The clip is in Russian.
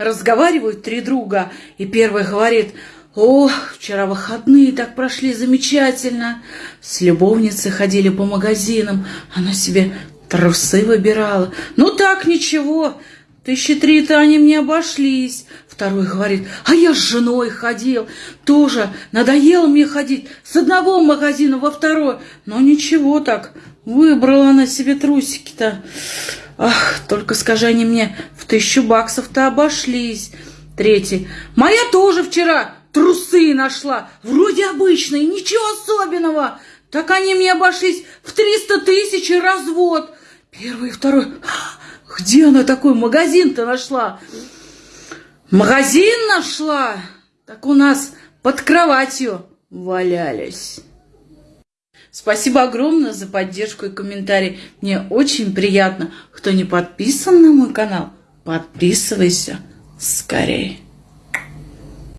Разговаривают три друга, и первый говорит, «О, вчера выходные так прошли замечательно. С любовницей ходили по магазинам, она себе трусы выбирала. Ну так, ничего, тысячи три-то они мне обошлись». Второй говорит, а я с женой ходил, тоже надоело мне ходить с одного магазина во второй, но ничего так, выбрала она себе трусики-то. Ах, только скажи они мне, тысячу баксов-то обошлись. Третий, моя тоже вчера трусы нашла, вроде обычные, ничего особенного. Так они мне обошлись в триста тысяч и развод. Первый и второй, где она такой магазин-то нашла? Магазин нашла? Так у нас под кроватью валялись. Спасибо огромное за поддержку и комментарий. Мне очень приятно. Кто не подписан на мой канал, подписывайся скорее.